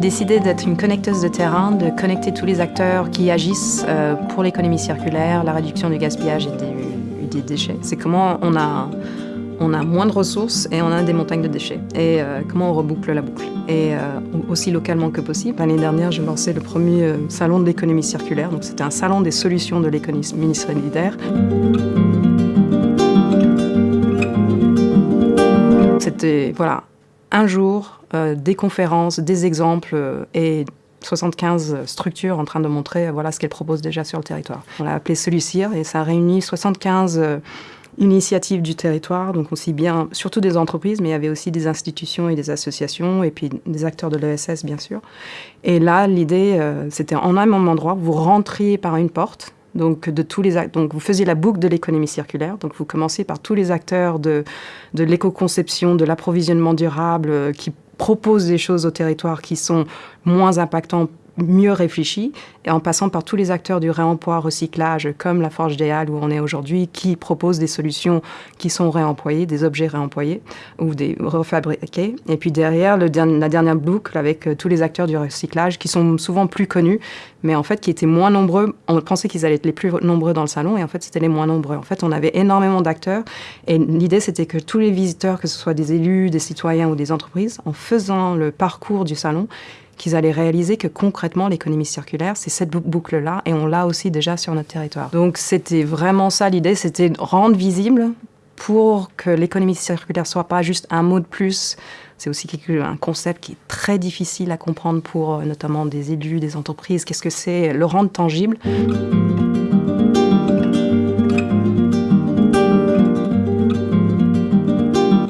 décidé d'être une connecteuse de terrain, de connecter tous les acteurs qui agissent euh, pour l'économie circulaire, la réduction du gaspillage et des, déchets. C'est comment on a, on a moins de ressources et on a des montagnes de déchets. Et euh, comment on reboucle la boucle. Et euh, aussi localement que possible. L'année dernière, j'ai lancé le premier salon de l'économie circulaire. Donc c'était un salon des solutions de l'économie solidaire. C'était voilà, un jour, euh, des conférences, des exemples euh, et 75 structures en train de montrer euh, voilà ce qu'elles proposent déjà sur le territoire. On l'a appelé Solucir et ça réunit 75 initiatives du territoire, donc aussi bien, surtout des entreprises, mais il y avait aussi des institutions et des associations, et puis des acteurs de l'ESS, bien sûr. Et là, l'idée, c'était en un même endroit, vous rentriez par une porte, donc, de tous les, donc vous faisiez la boucle de l'économie circulaire. Donc vous commencez par tous les acteurs de, de l'éco-conception, de l'approvisionnement durable, qui proposent des choses au territoire qui sont moins impactantes mieux réfléchi, et en passant par tous les acteurs du réemploi, recyclage, comme la Forge des Halles où on est aujourd'hui, qui proposent des solutions qui sont réemployées, des objets réemployés ou des refabriqués. Et puis derrière, le, la dernière boucle avec euh, tous les acteurs du recyclage qui sont souvent plus connus, mais en fait qui étaient moins nombreux. On pensait qu'ils allaient être les plus nombreux dans le salon, et en fait c'était les moins nombreux. En fait, on avait énormément d'acteurs, et l'idée c'était que tous les visiteurs, que ce soit des élus, des citoyens ou des entreprises, en faisant le parcours du salon, qu'ils allaient réaliser que concrètement, l'économie circulaire, c'est cette boucle-là, et on l'a aussi déjà sur notre territoire. Donc c'était vraiment ça l'idée, c'était rendre visible pour que l'économie circulaire soit pas juste un mot de plus. C'est aussi un concept qui est très difficile à comprendre pour euh, notamment des élus, des entreprises. Qu'est-ce que c'est Le rendre tangible?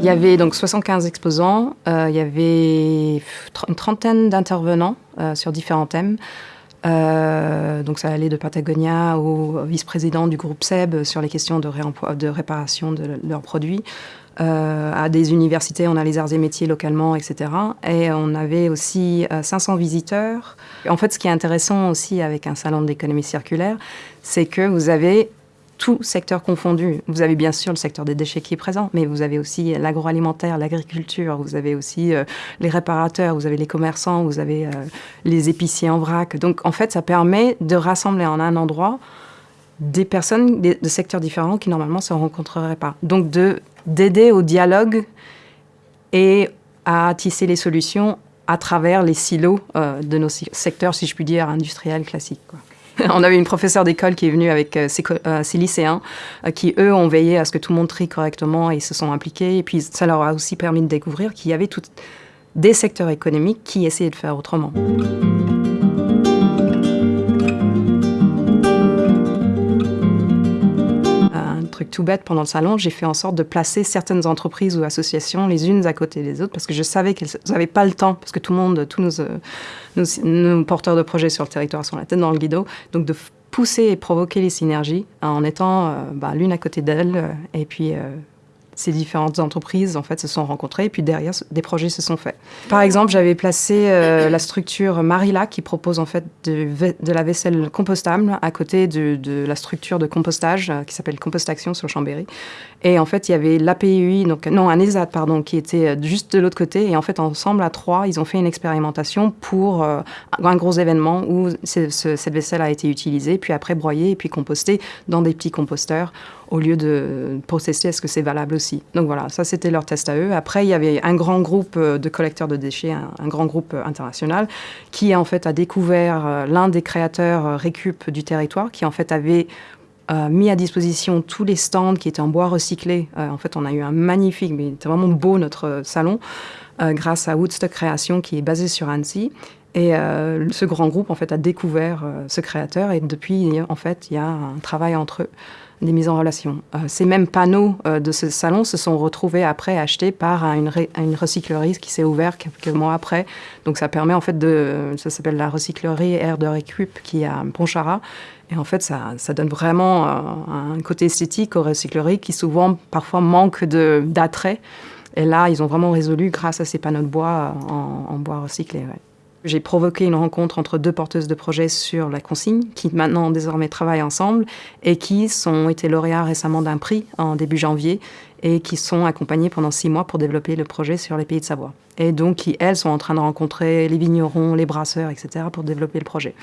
Il y avait donc 75 exposants, euh, il y avait une trentaine d'intervenants euh, sur différents thèmes. Euh, donc ça allait de Patagonia au vice-président du groupe SEB sur les questions de, de réparation de leurs produits, à des universités, on a les arts et métiers localement, etc. Et on avait aussi 500 visiteurs. En fait, ce qui est intéressant aussi avec un salon de l'économie circulaire, c'est que vous avez tout secteur confondu. Vous avez bien sûr le secteur des déchets qui est présent, mais vous avez aussi l'agroalimentaire, l'agriculture, vous avez aussi euh, les réparateurs, vous avez les commerçants, vous avez euh, les épiciers en vrac. Donc en fait, ça permet de rassembler en un endroit des personnes de secteurs différents qui normalement ne se rencontreraient pas. Donc d'aider au dialogue et à tisser les solutions à travers les silos euh, de nos secteurs, si je puis dire, industriels classiques. on avait une professeure d'école qui est venue avec euh, euh, ses, lycéens, euh, qui eux ont veillé à ce que tout le monde trie correctement et se sont impliqués. Et puis ça leur a aussi permis de découvrir qu'il y avait des secteurs économiques qui essayaient de faire autrement. Tout bête pendant le salon, j'ai fait en sorte de placer certaines entreprises ou associations les unes à côté des autres parce que je savais qu'elles n'avaient pas le temps, parce que tout le monde, tous nos, nos, porteurs de projets sur le territoire sont la tête dans le guido, donc de pousser et provoquer les synergies en étant euh, bah, l'une à côté d'elle euh, et puis euh, ces différentes entreprises en fait se sont rencontrées et puis derrière des projets se sont faits. Par exemple, j'avais placé euh, la structure Marila qui propose en fait de, la vaisselle compostable à côté de, de la structure de compostage euh, qui s'appelle Compostaction sur Chambéry. Et en fait, il y avait l'APUI, donc non, un ESAT pardon, qui était euh, juste de l'autre côté. Et en fait, ensemble à trois, ils ont fait une expérimentation pour un gros événement où cette vaisselle a été utilisée, puis après broyée et puis compostée dans des petits composteurs au lieu de processer est-ce que c'est valable aussi. Donc voilà, ça c'était leur test à eux. Après, il y avait un grand groupe euh, de collecteurs de déchets, un, grand groupe euh, international, qui en fait a découvert euh, l'un des créateurs récup du territoire, qui en fait avait mis à disposition tous les stands qui étaient en bois recyclé. en fait, on a eu un magnifique, mais c'était vraiment beau notre salon, grâce à Woodstock Création qui est basé sur Annecy. Et ce grand groupe en fait a découvert ce créateur et depuis en fait il y a un travail entre eux des mises en relation. Euh, ces mêmes panneaux euh, de ce salon se sont retrouvés après achetés par une, recyclerie qui s'est ouverte quelques mois après. Donc ça permet en fait de, ça s'appelle la recyclerie Air de Récup qui est à Pontcharra. Et en fait, ça, ça donne vraiment euh, un côté esthétique aux recycleries qui souvent, parfois, manquent d'attrait. Et là, ils ont vraiment résolu grâce à ces panneaux de bois en, bois recyclé. J'ai provoqué une rencontre entre deux porteuses de projets sur la consigne, qui maintenant désormais travaillent ensemble et qui sont été lauréats récemment d'un prix en début janvier et qui sont accompagnés pendant six mois pour développer le projet sur les pays de Savoie. Et donc qui, elles, sont en train de rencontrer les vignerons, les brasseurs, etc. pour développer le projet.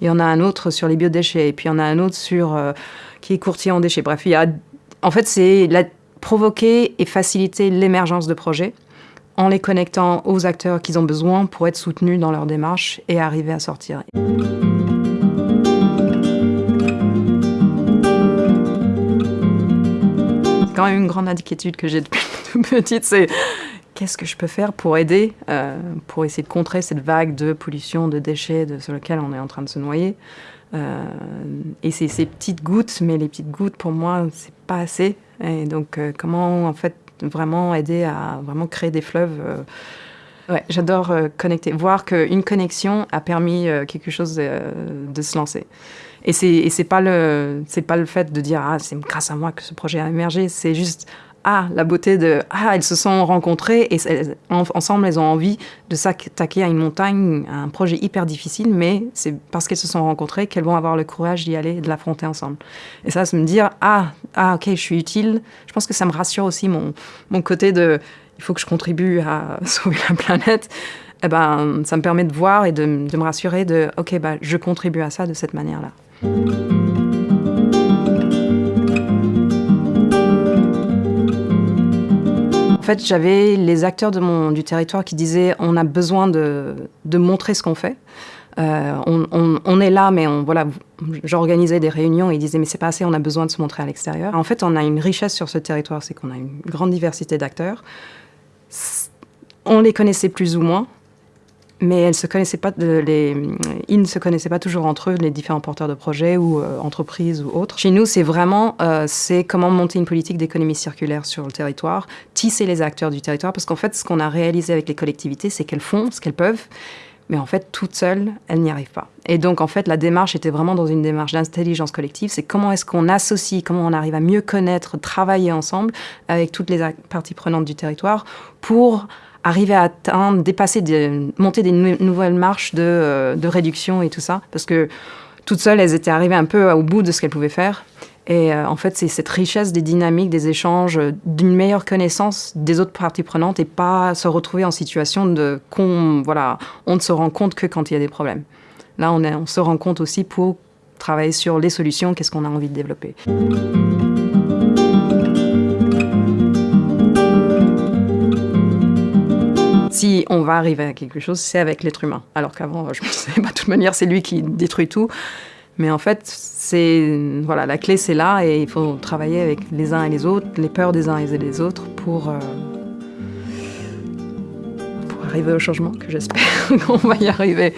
Il y en a un autre sur les biodéchets, et puis il y en a un autre sur euh, qui est courtier en déchets. Bref, il y a, en fait, c'est provoquer et faciliter l'émergence de projets en les connectant aux acteurs qu'ils ont besoin pour être soutenus dans leur démarche et arriver à sortir. Quand même une grande inquiétude que j'ai depuis toute petite, c'est qu'est-ce que je peux faire pour aider, euh, pour essayer de contrer cette vague de pollution, de déchets sur lequel on est en train de se noyer. Euh, et c'est ces petites gouttes, mais les petites gouttes, pour moi, c'est pas assez. Et donc, euh, comment, en fait, vraiment aider à vraiment créer des fleuves. Euh. J'adore euh, connecter, voir qu'une connexion a permis euh, quelque chose de, se lancer. Et c'est pas pas le fait de dire ah c'est grâce à moi que ce projet a émergé, c'est juste ah, la beauté de ah, elles se sont rencontrées et ensemble elles ont envie de s'attaquer à une montagne, à un projet hyper difficile, mais c'est parce qu'elles se sont rencontrées qu'elles vont avoir le courage d'y aller et de l'affronter ensemble. Et ça, c'est me dire ah, ah, ok, je suis utile. Je pense que ça me rassure aussi mon, mon côté de il faut que je contribue à sauver la planète. Eh ben, ça me permet de voir et de, de me rassurer de ok, bah, je contribue à ça de cette manière-là. Fait, j'avais les acteurs du territoire qui disaient on a besoin de, montrer ce qu'on fait. Euh, on, est là, mais voilà, j'organisais des réunions et ils disaient mais c'est pas assez, on a besoin de se montrer à l'extérieur. En fait, on a une richesse sur ce territoire, c'est qu'on a une grande diversité d'acteurs. On les connaissait plus ou moins, mais elles se pas, les, ils ne se connaissaient pas toujours entre eux, les différents porteurs de projets ou euh, entreprises ou autres. Chez nous, c'est vraiment, euh, c'est comment monter une politique d'économie circulaire sur le territoire, tisser les acteurs du territoire, parce qu'en fait, ce qu'on a réalisé avec les collectivités, c'est qu'elles font ce qu'elles peuvent, mais en fait, toutes seules, elles n'y arrivent pas. Et donc, en fait, la démarche était vraiment dans une démarche d'intelligence collective. C'est comment est-ce qu'on associe, comment on arrive à mieux connaître, travailler ensemble avec toutes les parties prenantes du territoire pour arriver à atteindre, dépasser, monter des nouvelles marches de, euh, de, réduction et tout ça. Parce que toutes seules, elles étaient arrivées un peu au bout de ce qu'elles pouvaient faire. Et euh, en fait, c'est cette richesse des dynamiques, des échanges, d'une meilleure connaissance des autres parties prenantes et pas se retrouver en situation de qu'on, voilà, on ne se rend compte que quand il y a des problèmes. Là, on se rend compte aussi pour travailler sur les solutions, qu'est-ce qu'on a envie de développer. Si on va arriver à quelque chose, c'est avec l'être humain. Alors qu'avant, je me disais, bah, de toute manière, c'est lui qui détruit tout. Mais en fait, c'est voilà, la clé, c'est là, et il faut travailler avec les uns et les autres, les peurs des uns et des autres, pour, euh, pour arriver au changement que j'espère qu'on va y arriver.